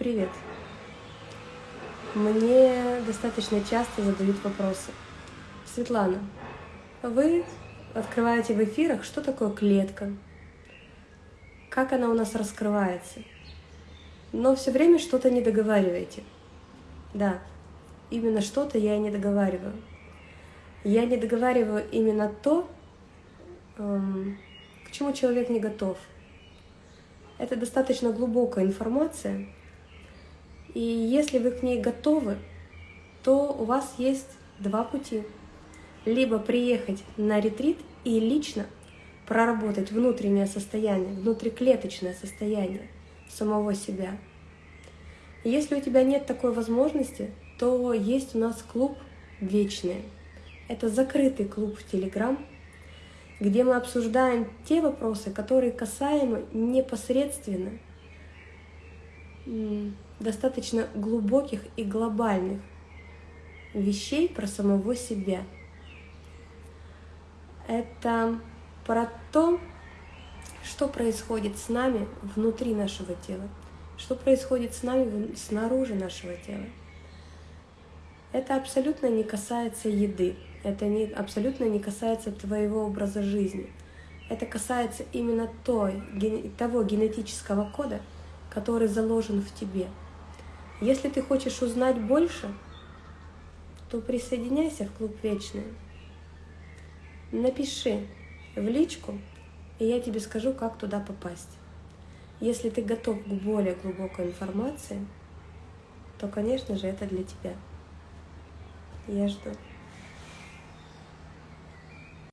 Привет. Мне достаточно часто задают вопросы. Светлана, вы открываете в эфирах, что такое клетка, как она у нас раскрывается, но все время что-то не договариваете. Да, именно что-то я не договариваю. Я не договариваю именно то, эм, к чему человек не готов. Это достаточно глубокая информация, и если вы к ней готовы, то у вас есть два пути. Либо приехать на ретрит и лично проработать внутреннее состояние, внутриклеточное состояние самого себя. Если у тебя нет такой возможности, то есть у нас клуб «Вечные». Это закрытый клуб в Телеграм, где мы обсуждаем те вопросы, которые касаемы непосредственно достаточно глубоких и глобальных вещей про самого себя. Это про то, что происходит с нами внутри нашего тела, что происходит с нами снаружи нашего тела. Это абсолютно не касается еды, это не, абсолютно не касается твоего образа жизни. Это касается именно той, того генетического кода, который заложен в тебе – если ты хочешь узнать больше, то присоединяйся в клуб Вечный. Напиши в личку, и я тебе скажу, как туда попасть. Если ты готов к более глубокой информации, то, конечно же, это для тебя. Я жду.